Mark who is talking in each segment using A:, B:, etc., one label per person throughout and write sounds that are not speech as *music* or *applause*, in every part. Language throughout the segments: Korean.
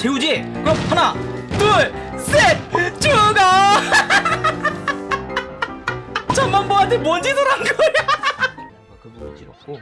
A: 재우지? 그럼 하나 둘셋! 죽어! *laughs* 천만보한테 뭔 짓을 한 거야? 그 부분 찌렀고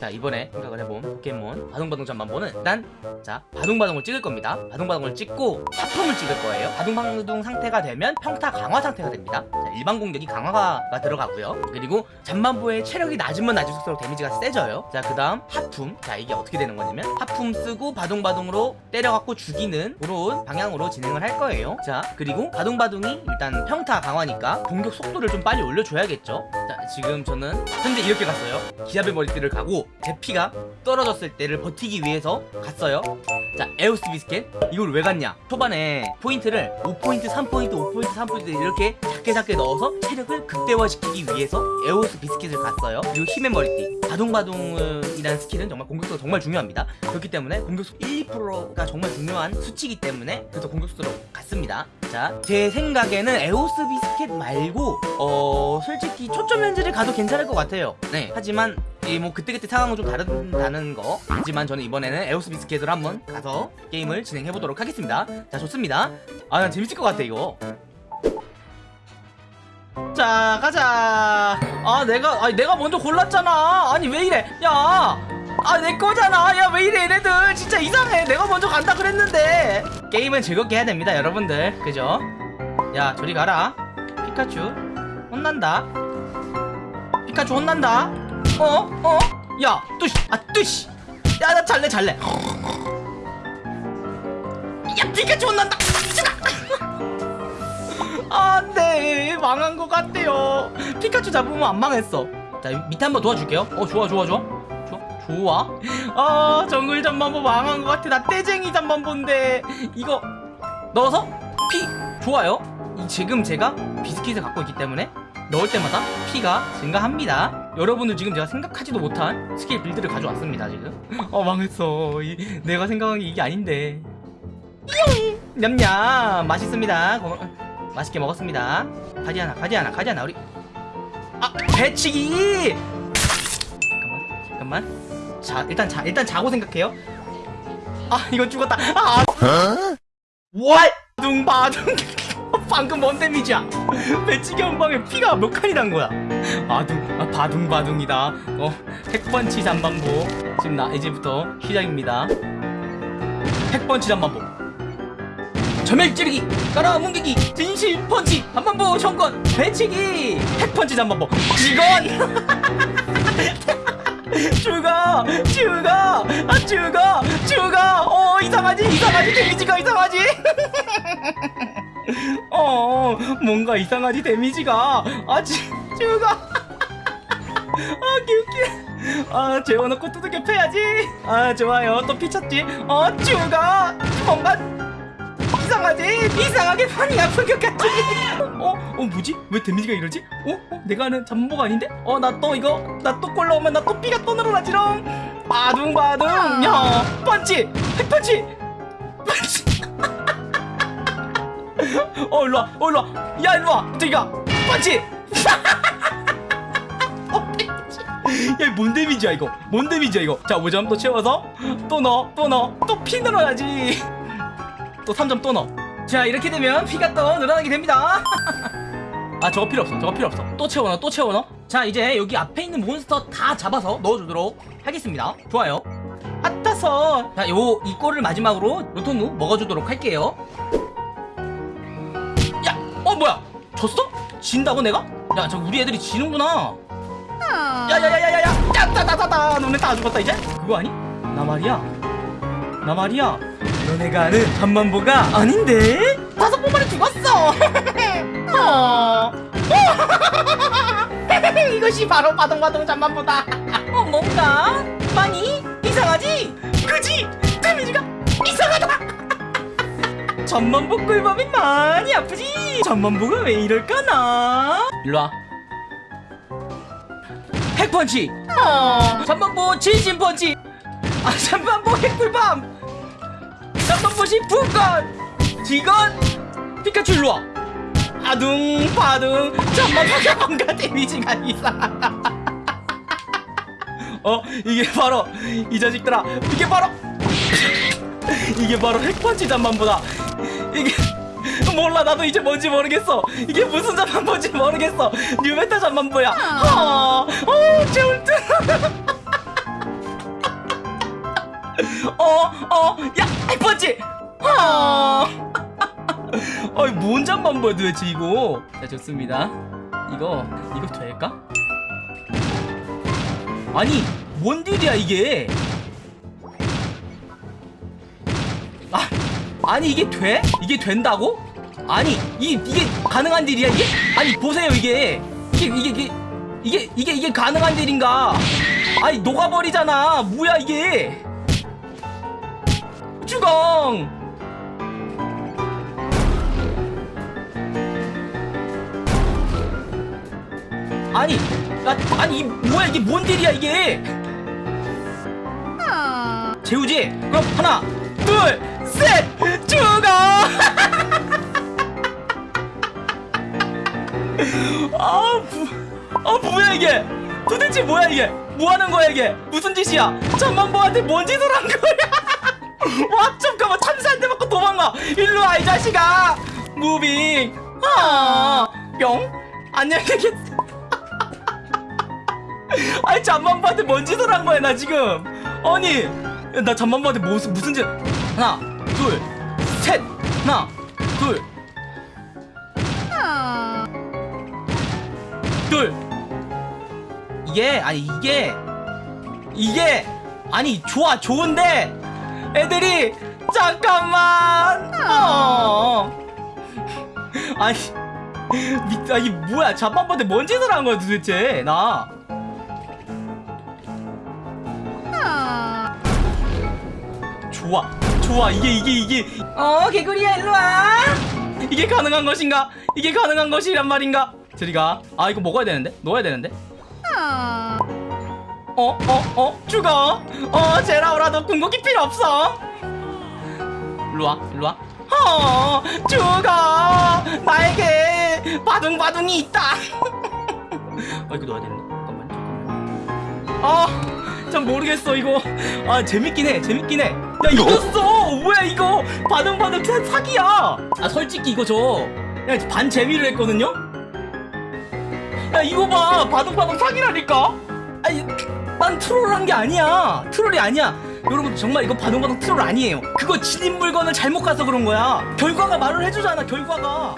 A: 자 이번에 생각을 해본 포켓몬 바둥바둥 잠만보는 일단 자 바둥바둥을 찍을 겁니다. 바둥바둥을 찍고 하품을 찍을 거예요. 바둥바둥 상태가 되면 평타 강화 상태가 됩니다. 자, 일반 공격이 강화가 들어가고요. 그리고 잠만보의 체력이 낮으면 낮을수록 데미지가 세져요. 자 그 다음 하품. 자 이게 어떻게 되는 거냐면 하품 쓰고 바둥바둥으로 때려갖고 죽이는 그런 방향으로 진행을 할 거예요. 자 그리고 바둥바둥이 일단 평타 강화니까 공격 속도를 좀 빨리 올려줘야겠죠? 자 지금 저는 현재 이렇게 갔어요. 기압의 머리띠를 가고 제 피가 떨어졌을 때를 버티기 위해서 갔어요. 자 에오스 비스켓. 이걸 왜 갔냐? 초반에 포인트를 5포인트 3포인트 5포인트 3포인트 이렇게 작게 작게 넣어서 체력을 극대화시키기 위해서 에오스 비스켓을 갔어요. 그리고 힘의 머리띠 바둥바둥이라는 스킬은 정말 공격수가 정말 중요합니다. 그렇기 때문에 공격수 1, 2%가 정말 중요한 수치이기 때문에 그래서 공격수로 갔습니다. 자 제 생각에는 에오스 비스켓 말고 어 솔직히 초점 렌즈를 가도 괜찮을 것 같아요. 네. 하지만 이 뭐 그때그때 상황은 좀 다른다는 거. 하지만 저는 이번에는 에오스 비스켓으로 한번 가서 게임을 진행해 보도록 하겠습니다. 자 좋습니다. 아 난 재밌을 것 같아 이거. 자 가자. 아 내가 아니 내가 먼저 골랐잖아. 아니 왜 이래? 야아 내 거잖아. 야 왜 이래 얘네들. 진짜 이상해. 내가 먼저 간다 그랬는데. 게임은 즐겁게 해야 됩니다 여러분들. 그죠? 야 저리 가라. 피카츄 혼난다. 피카츄 혼난다 어? 어? 야 뚜시 아 뚜시. 야 나 잘래 잘래. 야 피카츄 혼난다. 안돼 망한 것 같대요. 피카츄 잡으면 안 망했어. 자 밑에 한번 도와줄게요. 어 좋아 좋아 좋아. 좋아 아. 정글 잠만보 망한 것 같아. 나 떼쟁이 잠만보인데. 이거 넣어서? 피 좋아요. 이 지금 제가 비스킷을 갖고 있기 때문에 넣을 때마다 피가 증가합니다 여러분들 지금 제가 생각하지도 못한 스킬 빌드를 가져왔습니다 지금. 어 망했어. 이, 내가 생각한 게 이게 아닌데. 용! 냠냠. 맛있습니다. 고, 맛있게 먹었습니다. 가지 하나 가지 하나 가지 하나 우리. 아 배치기! 잠깐만 잠깐만. 자 일단 자 일단 자고 생각해요. 아 이거 죽었다. 아 왈! 둥바둥. *laughs* 방금 뭔 데미지야? *laughs* 배치기 한 방에 피가 몇 칸이 난 거야 아둥 아 바둥바둥이다. 어 핵펀치 잠반보. 지금 나 이제부터 시작입니다. 핵펀치 잠반보. 점멸 찌르기 깔아 뭉개기 진실 펀치 한번보 청건 배치기. 핵펀치 한번보. 직원! *laughs* 죽어 죽어 아 죽어 죽어 어 이상하지 이상하지. 데미지가 이상하지. *laughs* 어 뭔가 이상하지 데미지가. 아 지, 죽어 아 기웃기 아 재워놓고 두들겨 패야지 아 좋아요 또 피쳤지 어 죽어 뭔가 이상하지? 이상하게 많이 아픈 것 같지? 어? 어 뭐지? 왜 데미지가 이러지? 어? 어? 내가 아는 잠보가 아닌데? 어 나 또 이거 나또골 넣으면 나 또 피가 또 늘어나지롱 바둥바둥 야 펀치 핵펀치 펀치 *laughs* 어 일로와 어 일로와 야 일로와 저기가 펀치 *laughs* 야 뭔 데미지야 이거? 뭔 데미지야 이거? 자 5점 또 채워서? 또 넣어 또 넣어 또피 늘어나지. 또 3점 또 넣어. 자 이렇게 되면 피가 또 늘어나게 됩니다. *laughs* 아 저거 필요 없어 저거 필요 없어. 또 채워넣어 또 채워넣어 자 이제 여기 앞에 있는 몬스터 다 잡아서 넣어주도록 하겠습니다. 좋아요. 아따서. 자 요 이 꼴을 마지막으로 로토누 먹어주도록 할게요. 야! 어 뭐야? 졌어? 진다고 내가? 야 저 우리 애들이 지는구나 야야야야야야 야 따따따따 너네 다 죽었다 이제? 그거 아니? 나 말이야 나 말이야 너네가 아는 잠만보가 아닌데? 다섯 번만에 죽었어 *laughs* 어. *laughs* 이것이 바로 바동바동 잠만보다 *laughs* 어 뭔가 많이 이상하지? 그지? 데미지가 이상하다 잠만보 꿀밤이 많이 아프지? 잠만보가 왜 이럴까나? 일로와. 핵펀치! 어. 잠만보 진심펀치! 아 잠만보 핵꿀밤! 잠만보시 분건! 직원! 피카츄 일로와. 아둥 바둥. 잠만보가 뭔가 데미지가 이상하다. *laughs* 어 이게 바로 이 자식들아. 이게 바로 *laughs* 이게 바로 핵펀치 잠만보다. 이게 *laughs* 몰라 나도 이제 뭔지 모르겠어. 이게 무슨 잠만보인지 모르겠어. 뉴메타 잠만보야. *laughs* 어, 어 재울트. 어어야 핵펀치. 어 어이 뭔 잠만보야 도대체 이거? 자 좋습니다. 이거 이거 될까? 아니 뭔 딜이야 이게 아, 아니 이게 돼? 이게 된다고? 아니 이, 이게 가능한 딜이야 이게? 아니 보세요 이게 이게 이게 이게 이게 이게, 이게 가능한 딜인가 아니 녹아버리잖아 뭐야 이게 주공 아니 나, 아니 이, 뭐야 이게 뭔 딜이야 이게 재우지? 그럼 하나 둘 셋 죽어 아, 부, 아 뭐야 이게? 도대체 뭐야 이게? 뭐하는 거야 이게? 무슨 짓이야? 잠만보한테 뭔 짓을 한 거야? *laughs* 왁좀 가만 참새 한대 맞고 도망가. 일로 와 이 자식아. 무빙. 아뿅. 안녕히 계세요 아니 잠만보한테 뭔 짓을 한 거야 나 지금? 아니 나 잠만보한테 무슨 무슨 짓 하나 둘 셋 하나 둘. 둘. 이게 아니 이게 이게 아니 좋아 좋은데 애들이 잠깐만. 어. 아니 미, 아니 뭐야 잠만보한테 뭔 짓을 한 거야 도대체 나? 좋아 좋아 이게 이게 이게. 어 개구리야 일로와. 이게 가능한 것인가? 이게 가능한 것이란 말인가? 저리가. 아 이거 먹어야 되는데? 넣어야 되는데? 어어어 죽어. 어 제라오라도 궁극기 필요 없어. 일로와 일로와. 어 죽어. 나에게 바둥바둥이 있다. *laughs* 어 이거 넣어야 되는데? 잠깐만 잠깐만 아 참 모르겠어 이거. 아 재밌긴 해 재밌긴 해야 이겼어! 뭐야 이거? 바둥바둥 사- 사기야! 아 솔직히 이거 저반 재미로 했거든요? 야 이거 봐. 바둥바둥 사기라니까? 아니 난 트롤한 게 아니야. 트롤이 아니야. 여러분 정말 이거 바둥바둥 트롤 아니에요. 그거 진입 물건을 잘못 가서 그런 거야. 결과가 말을 해주잖아 결과가